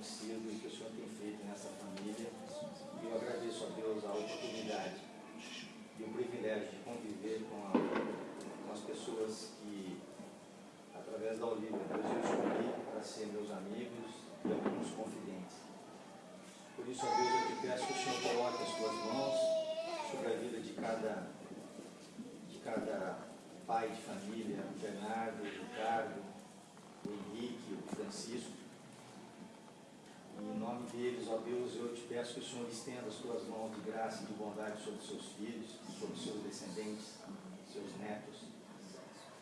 acontecido e que o Senhor tem feito nessa família. E eu agradeço a Deus a oportunidade e o privilégio de conviver com, a, com as pessoas que, através da Olívia, Deus eu escolhi para ser meus amigos e alguns confidentes. Por isso, a Deus, eu te peço que o Senhor coloque as tuas mãos sobre a vida de cada, de cada pai de família, Bernardo, o Ricardo, o Henrique, o Francisco. E em nome deles, ó Deus, eu te peço que o Senhor estenda as tuas mãos de graça e de bondade sobre seus filhos, sobre seus descendentes, seus netos.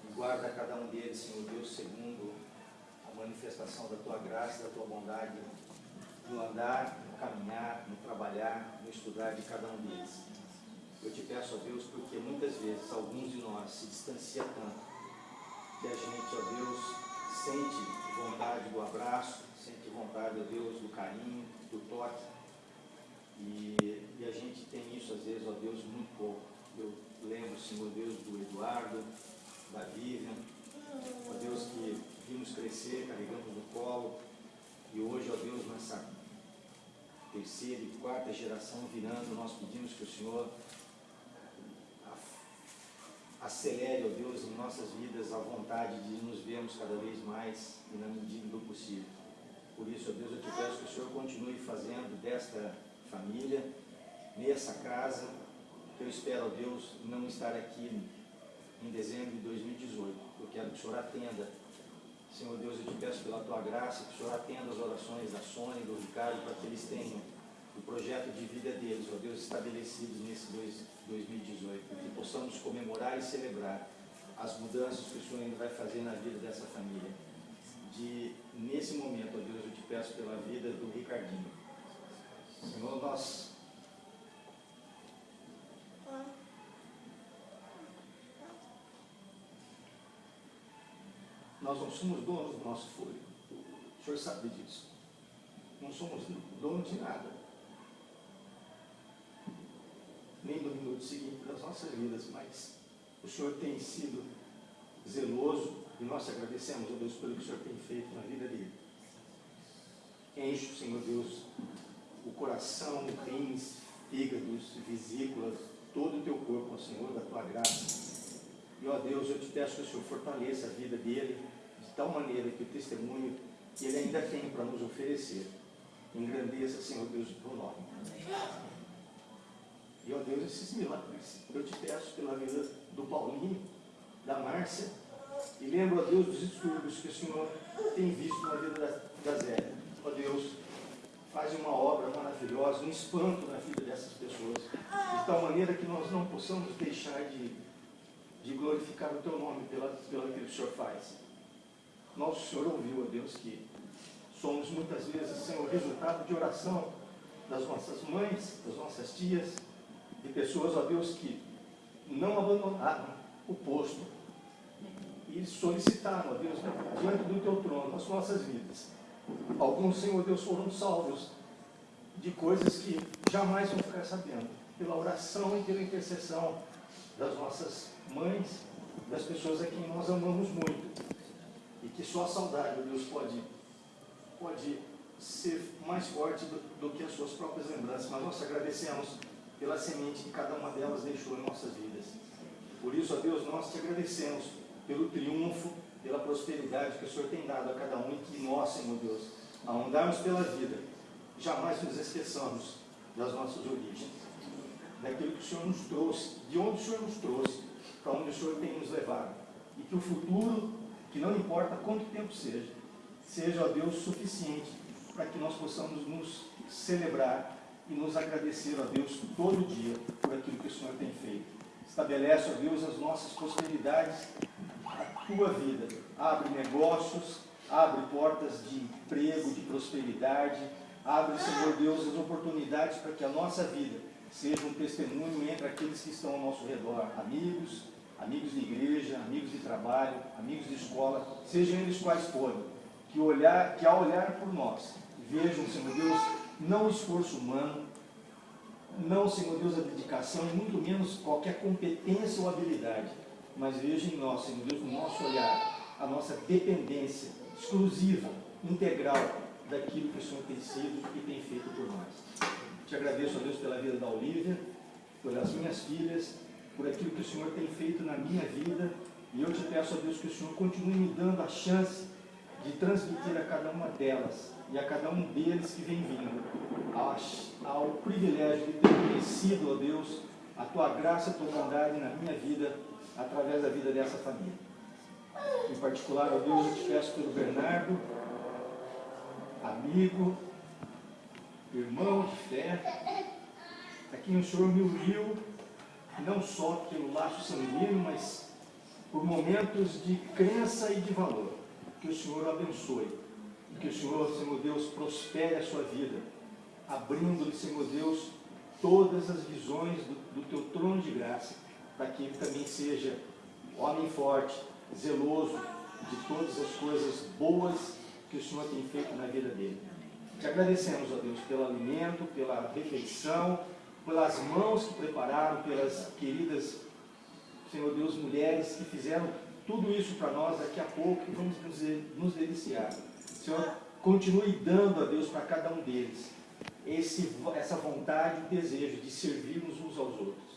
E guarda cada um deles, Senhor Deus, segundo a manifestação da tua graça, da tua bondade, no andar, no caminhar, no trabalhar, no estudar de cada um deles. Eu te peço, ó Deus, porque muitas vezes alguns de nós se distancia tanto que a gente, ó Deus, sente vontade do abraço, vontade, ó Deus, do carinho, do toque. E, e a gente tem isso, às vezes, ó Deus, muito pouco. Eu lembro, Senhor Deus, do Eduardo, da Vivian, ó Deus, que vimos crescer, carregamos no colo, e hoje, ó Deus, nessa terceira e quarta geração virando, nós pedimos que o Senhor acelere, ó Deus, em nossas vidas a vontade de nos vermos cada vez mais e na medida do possível. Por isso, ó Deus, eu te peço que o Senhor continue fazendo desta família, nessa casa, que eu espero, ó Deus, não estar aqui em dezembro de 2018. Eu quero que o Senhor atenda. Senhor Deus, eu te peço pela tua graça, que o Senhor atenda as orações da Sônia e do Ricardo, para que eles tenham o projeto de vida deles, ó Deus, estabelecidos nesse dois, 2018, que possamos comemorar e celebrar as mudanças que o Senhor ainda vai fazer na vida dessa família. De, nesse momento, ó Deus, eu te peço pela vida do Ricardinho. Senhor, nós Nós não somos donos do nosso fôlego. O Senhor sabe disso. Não somos donos de nada. Nem do minuto seguinte das nossas vidas, mas o Senhor tem sido zeloso e nós agradecemos, a Deus, pelo que o Senhor tem feito na vida dele. Enche, Senhor Deus, o coração, rins, fígados, vesículas, todo o teu corpo, ó Senhor, da tua graça. E, ó Deus, eu te peço que o Senhor fortaleça a vida dele de tal maneira que o testemunho que ele ainda tem para nos oferecer engrandeça, Senhor Deus, o teu nome. E, ó Deus, esses milagres, eu te peço pela vida do Paulinho, da Márcia, e lembro, ó Deus, dos distúrbios que o Senhor tem visto na vida da, da Zélia. Ó Deus, faz uma obra maravilhosa, um espanto na vida dessas pessoas, de tal maneira que nós não possamos deixar de, de glorificar o Teu nome pela, pela que o Senhor faz. Nosso Senhor ouviu, ó Deus, que somos muitas vezes, Senhor, resultado de oração das nossas mães, das nossas tias, de pessoas, ó Deus, que não abandonaram o posto e solicitaram, ó Deus, diante do Teu trono, as nossas vidas. Alguns, Senhor Deus, foram salvos de coisas que jamais vão ficar sabendo, pela oração e pela intercessão das nossas mães, das pessoas a quem nós amamos muito. E que só a saudade, Deus, pode, pode ser mais forte do, do que as suas próprias lembranças. Mas nós agradecemos pela semente que cada uma delas deixou em nossas vidas. Por isso, ó Deus, nós te agradecemos pelo triunfo, pela prosperidade que o Senhor tem dado a cada um e que nós, Senhor Deus, ao andarmos pela vida, jamais nos esqueçamos das nossas origens, daquilo que o Senhor nos trouxe, de onde o Senhor nos trouxe, para onde o Senhor tem nos levado. E que o futuro, que não importa quanto tempo seja, seja, ó Deus, suficiente para que nós possamos nos celebrar e nos agradecer, ó Deus, todo dia por aquilo que o Senhor tem feito. Estabelece, ó Deus, as nossas prosperidades, a tua vida. Abre negócios, abre portas de emprego, de prosperidade, abre, Senhor Deus, as oportunidades para que a nossa vida seja um testemunho entre aqueles que estão ao nosso redor, amigos, amigos de igreja, amigos de trabalho, amigos de escola, sejam eles quais forem, que, olhar, que ao olhar por nós, vejam, Senhor Deus, não o esforço humano, não, Senhor Deus, a dedicação, muito menos qualquer competência ou habilidade, mas vejam em nós, Senhor Deus, no nosso olhar, a nossa dependência exclusiva, integral daquilo que o Senhor tem sido e tem feito por nós. Te agradeço, ó Deus, pela vida da Olivia, pelas minhas filhas, por aquilo que o Senhor tem feito na minha vida, e eu te peço, ó Deus, que o Senhor continue me dando a chance de transmitir a cada uma delas e a cada um deles que vem vindo ao privilégio de ter conhecido, ó Deus, a tua graça, a tua bondade na minha vida, através da vida dessa família. Em particular, ó Deus, eu te peço pelo Bernardo, amigo, irmão de fé, a quem o Senhor me uniu, não só pelo laço sanguíneo, mas por momentos de crença e de valor. Que o Senhor abençoe. Que o Senhor, Senhor Deus, prospere a sua vida, abrindo-lhe, Senhor Deus, todas as visões do, do teu trono de graça, para que ele também seja homem forte, zeloso de todas as coisas boas que o Senhor tem feito na vida dele. Te agradecemos, ó Deus, pelo alimento, pela refeição, pelas mãos que prepararam, pelas queridas, Senhor Deus, mulheres que fizeram tudo isso para nós daqui a pouco e vamos nos, deliciar. Senhor, continue dando a Deus para cada um deles esse, essa vontade e desejo de servirmos uns aos outros.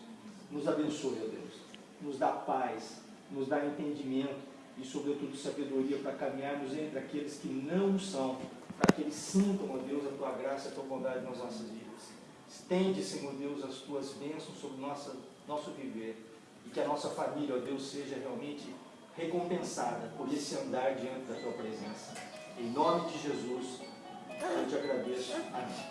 Nos abençoe, ó Deus. Nos dá paz, nos dá entendimento e, sobretudo, sabedoria para caminharmos entre aqueles que não são, para que eles sintam, ó Deus, a tua graça e a tua bondade nas nossas vidas. Estende, Senhor Deus, as tuas bênçãos sobre nossa, nosso viver e que a nossa família, ó Deus, seja realmente recompensada por esse andar diante da tua presença. Em nome de Jesus, eu te agradeço. Amém.